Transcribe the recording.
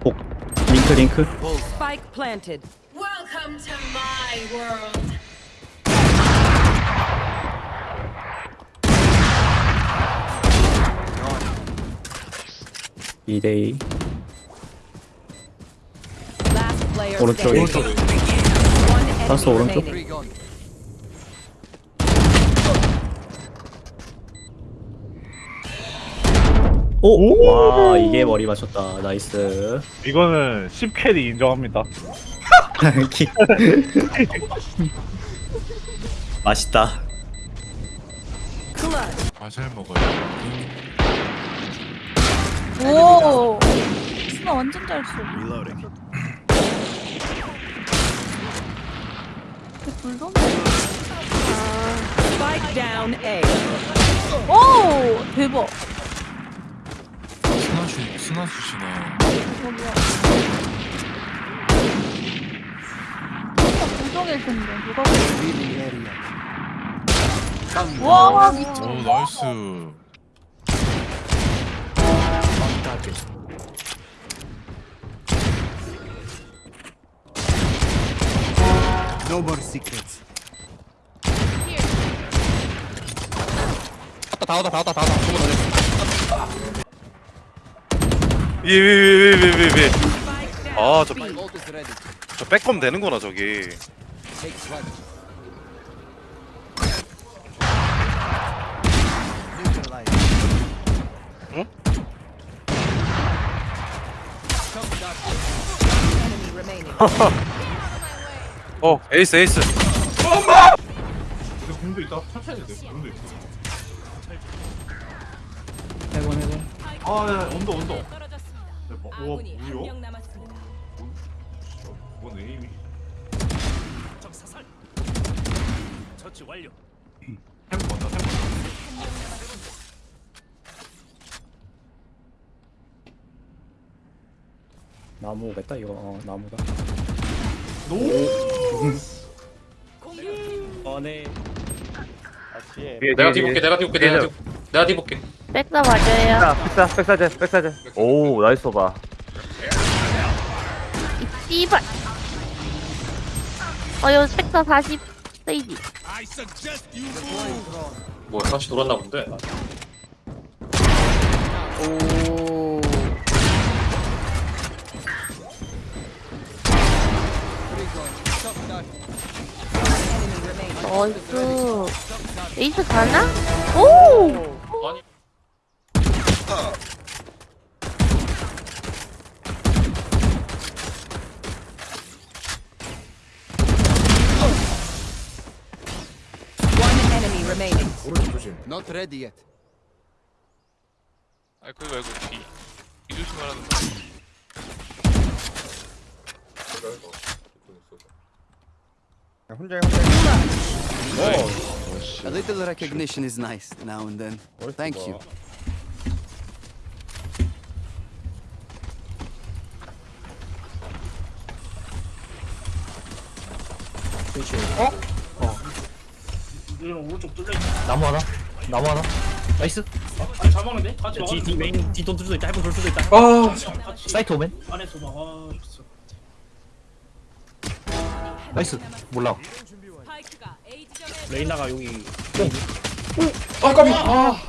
복 링크 링크 Spike planted. Welcome to my world. 2대2 Last player 오른쪽에 standing. One enemy 다섯 오른쪽. 오! 와 이게 머리 맞췄다 나이스 이거는 10캐리 인정합니다. 키- 맛있다 아잘 먹어요. 오 스나 완전 잘 쏘. 불도 Spike down A. 오 대박. 스나슈 스나슈시네. 저기야. 불정일 텐데 누가 보지? 와 미친. 오 나이스. No more secrets. 위위위위위위. 아저. 저 백검 되는구나 저기. 어 에이스 에이스 공도 있다. 천천히 돼. 공도 있어. 해본 해본 아, 야, 언더 언더. 떨어졌습니다. 대박. 우와, 아군이 한 뭐야? 명 남았습니다. 뭔 에임이? 처치 완료. 템 먼저 템 먼저. 나무 오겠다 이거 어 나무다 어네 내가 뒤볼게. 내가 뒤볼게. 내가 뒤 내가 뒤볼게. 백사 맞아요. 백사 백사제 백사제. 오 나이스 봐. 이발. 어 여기 백사 40 세이지. 뭐 다시 돌았나 본데. 오. 나이스. 에이스 가나? 오! remaining. Not ready yet. 아 그거 말고 뒤. 뒤 조심하라는 거. A little recognition is nice now and then. Thank you. 나무 하나? 나무 하나? 나이스. 아니 잘 먹는데? 같이 뒤, 뒤 메인 뒤돈 수도 있다. 해본 돌 수도 있다. 아 사이트 오멘 안에서 막아 좋어. 나이스. 몰라. 레이나가 여기 아 까비. 아